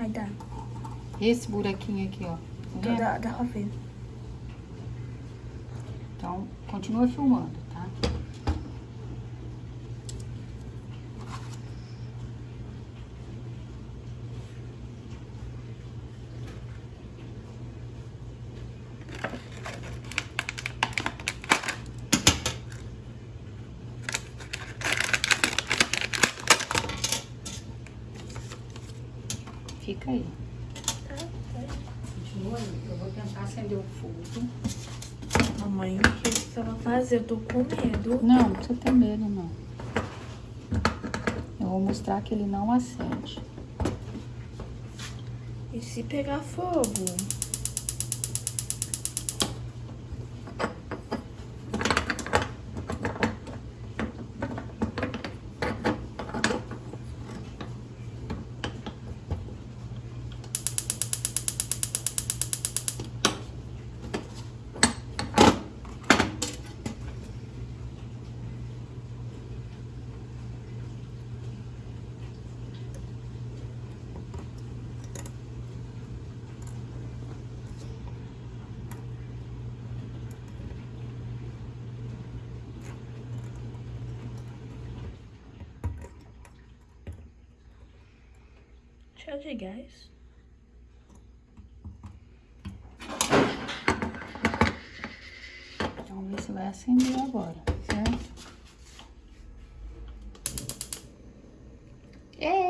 Aí dá. Esse buraquinho aqui, ó. Tá dá, dá pra ver. Então, continua filmando, tá? Fica aí. Tá, Continua aí. Eu vou tentar acender o fogo. Mamãe, o que você vai fazer? Eu tô com medo. Não, não precisa ter medo, não. Eu vou mostrar que ele não acende. E se pegar fogo? chá de gás. Então, ver se vai acender agora, certo? Ei!